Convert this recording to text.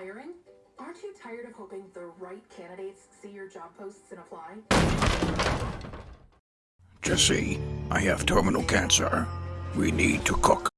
Hiring? Aren't you tired of hoping the right candidates see your job posts and apply? Jesse, I have terminal cancer. We need to cook.